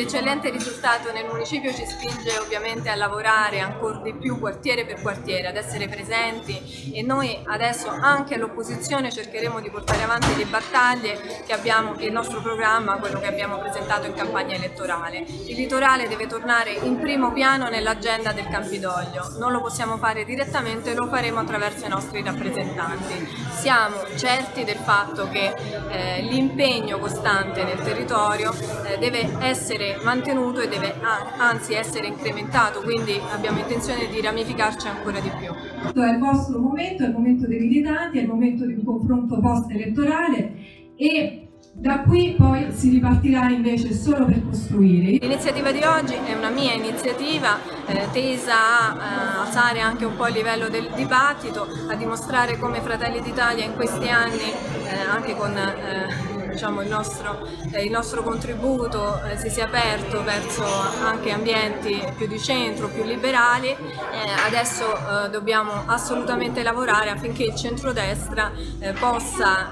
eccellente risultato nel municipio ci spinge ovviamente a lavorare ancora di più quartiere per quartiere, ad essere presenti e noi adesso anche all'opposizione cercheremo di portare avanti le battaglie che abbiamo, il nostro programma, quello che abbiamo presentato in campagna elettorale. Il litorale deve tornare in primo piano nell'agenda del Campidoglio, non lo possiamo fare direttamente, lo faremo attraverso i nostri rappresentanti. Siamo certi del fatto che eh, l'impegno costante nel territorio eh, deve essere mantenuto e deve anzi essere incrementato, quindi abbiamo intenzione di ramificarci ancora di più. È il vostro momento, è il momento dei militanti, è il momento di un confronto post-elettorale e da qui poi si ripartirà invece solo per costruire. L'iniziativa di oggi è una mia iniziativa eh, tesa a eh, alzare anche un po' il livello del dibattito, a dimostrare come Fratelli d'Italia in questi anni, eh, anche con eh, diciamo, il, nostro, eh, il, nostro, contributo eh, si sia aperto verso anche ambienti più di centro, più liberali, eh, adesso eh, dobbiamo assolutamente lavorare affinché il centrodestra eh, possa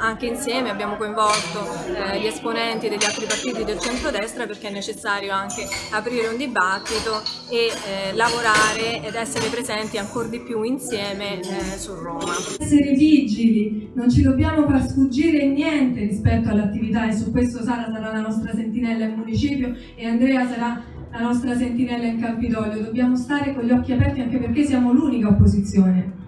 anche insieme, abbiamo coinvolto gli esponenti degli altri partiti del centrodestra perché è necessario anche aprire un dibattito e lavorare ed essere presenti ancora di più insieme su Roma. Essere vigili, non ci dobbiamo far sfuggire niente rispetto rispetto all'attività e su questo Sara sarà la nostra sentinella in municipio e Andrea sarà la nostra sentinella in Campidoglio. Dobbiamo stare con gli occhi aperti anche perché siamo l'unica opposizione.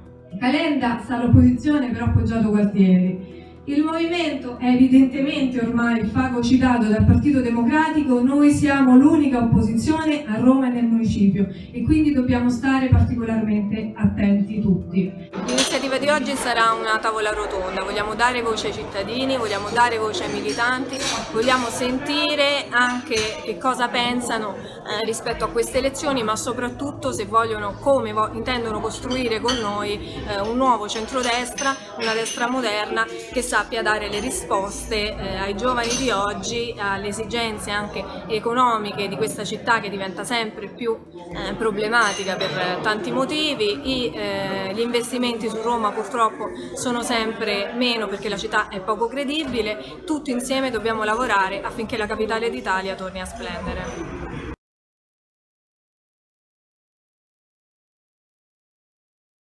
Calenda sta all'opposizione però appoggiato Gualtieri. Il movimento è evidentemente ormai fagocitato dal Partito Democratico, noi siamo l'unica opposizione a Roma e nel municipio e quindi dobbiamo stare particolarmente attenti. L'iniziativa di oggi sarà una tavola rotonda, vogliamo dare voce ai cittadini, vogliamo dare voce ai militanti, vogliamo sentire anche che cosa pensano eh, rispetto a queste elezioni ma soprattutto se vogliono, come vo intendono costruire con noi eh, un nuovo centrodestra, una destra moderna che sappia dare le risposte eh, ai giovani di oggi, alle esigenze anche economiche di questa città che diventa sempre più eh, problematica per tanti motivi, I, eh, gli investimenti su Roma purtroppo sono sempre meno perché la città è poco credibile, tutti insieme dobbiamo lavorare affinché la capitale d'Italia torni a splendere.